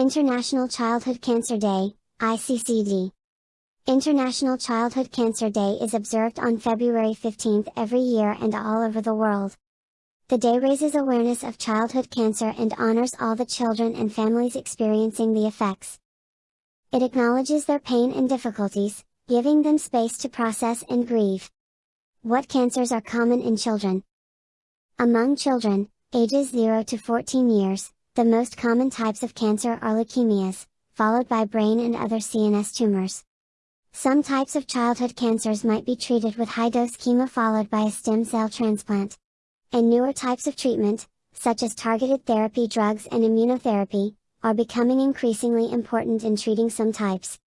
International Childhood Cancer Day, ICCD. International Childhood Cancer Day is observed on February 15 every year and all over the world. The day raises awareness of childhood cancer and honors all the children and families experiencing the effects. It acknowledges their pain and difficulties, giving them space to process and grieve. What cancers are common in children? Among children, ages 0 to 14 years, the most common types of cancer are leukemias, followed by brain and other CNS tumors. Some types of childhood cancers might be treated with high-dose chemo followed by a stem cell transplant and newer types of treatment, such as targeted therapy drugs and immunotherapy, are becoming increasingly important in treating some types.